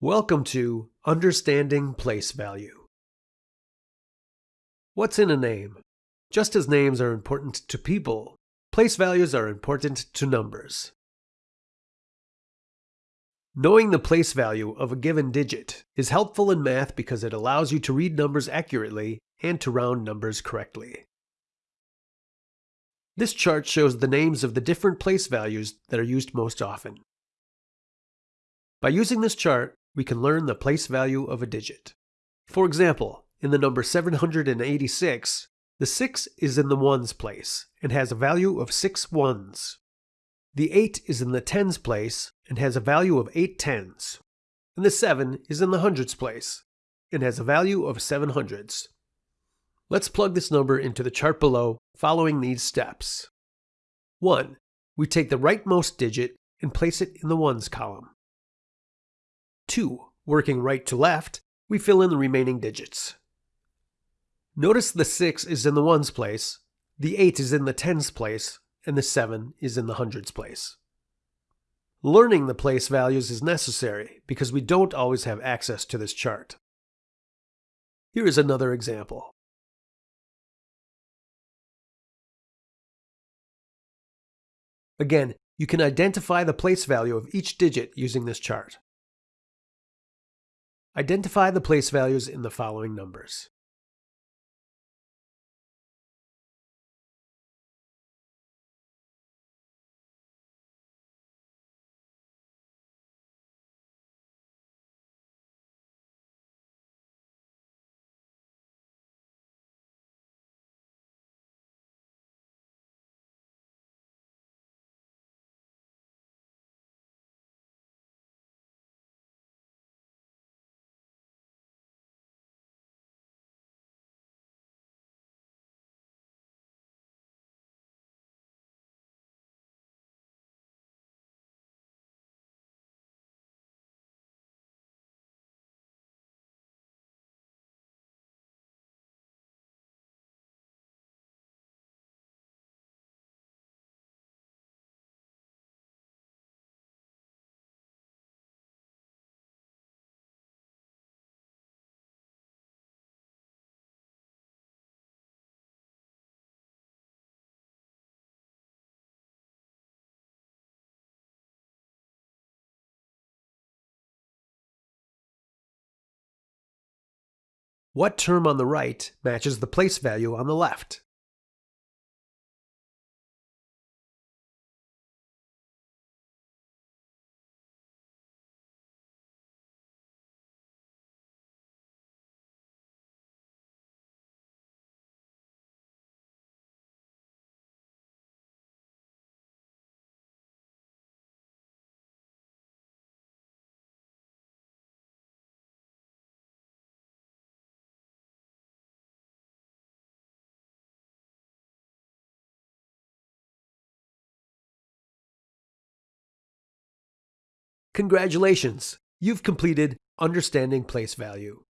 Welcome to Understanding Place Value. What's in a name? Just as names are important to people, place values are important to numbers. Knowing the place value of a given digit is helpful in math because it allows you to read numbers accurately and to round numbers correctly. This chart shows the names of the different place values that are used most often. By using this chart, we can learn the place value of a digit. For example, in the number 786, the 6 is in the ones place and has a value of 6 ones. The 8 is in the tens place and has a value of 8 tens. And the 7 is in the hundreds place and has a value of 7 hundreds. Let's plug this number into the chart below following these steps. 1. We take the rightmost digit and place it in the ones column. 2. Working right to left, we fill in the remaining digits. Notice the 6 is in the ones place, the 8 is in the tens place, and the 7 is in the hundreds place. Learning the place values is necessary because we don't always have access to this chart. Here is another example. Again, you can identify the place value of each digit using this chart. Identify the place values in the following numbers. What term on the right matches the place value on the left? Congratulations! You've completed Understanding Place Value.